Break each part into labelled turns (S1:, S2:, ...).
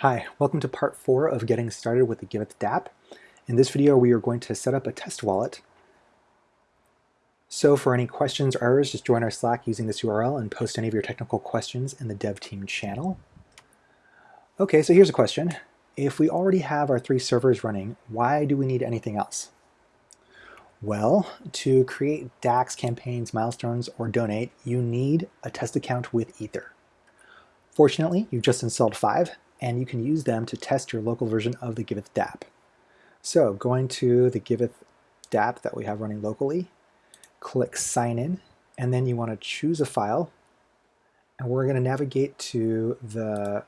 S1: Hi, welcome to part four of getting started with the Giveth dApp. In this video, we are going to set up a test wallet. So for any questions or errors, just join our Slack using this URL and post any of your technical questions in the dev team channel. Okay, so here's a question. If we already have our three servers running, why do we need anything else? Well, to create DACs campaigns, milestones, or donate, you need a test account with Ether. Fortunately, you've just installed five, and you can use them to test your local version of the Giveth dApp. So going to the Giveth dApp that we have running locally, click sign in, and then you want to choose a file, and we're going to navigate to the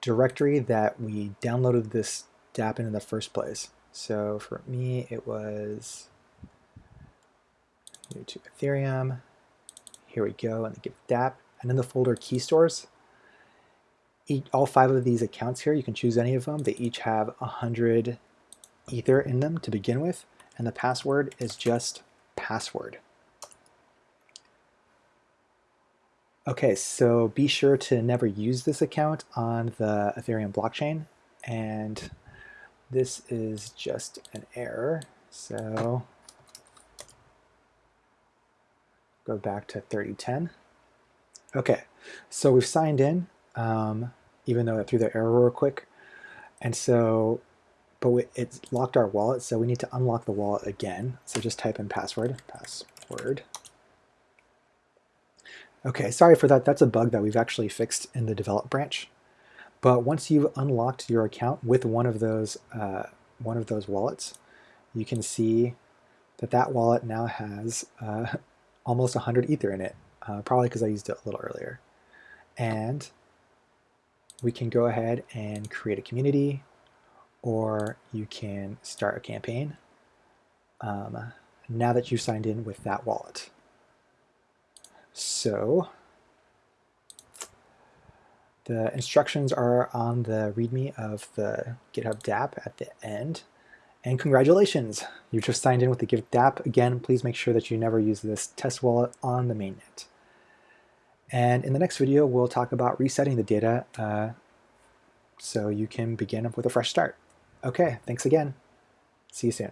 S1: directory that we downloaded this dApp in in the first place. So for me, it was new to Ethereum. Here we go, and the Giveth dApp, and in the folder key stores, all five of these accounts here, you can choose any of them. They each have 100 Ether in them to begin with, and the password is just password. Okay, so be sure to never use this account on the Ethereum blockchain, and this is just an error, so go back to 3010. Okay, so we've signed in. Um, even though it threw the error real quick. And so, but we, it's locked our wallet, so we need to unlock the wallet again. So just type in password, password. Okay, sorry for that. That's a bug that we've actually fixed in the develop branch. But once you've unlocked your account with one of those uh, one of those wallets, you can see that that wallet now has uh, almost 100 Ether in it, uh, probably because I used it a little earlier. And we can go ahead and create a community or you can start a campaign um, now that you've signed in with that wallet. So the instructions are on the README of the Giveth dApp at the end. And congratulations, you just signed in with the Giveth dApp. Again, please make sure that you never use this test wallet on the mainnet. And in the next video, we'll talk about resetting the data uh, so you can begin with a fresh start. Okay, thanks again. See you soon.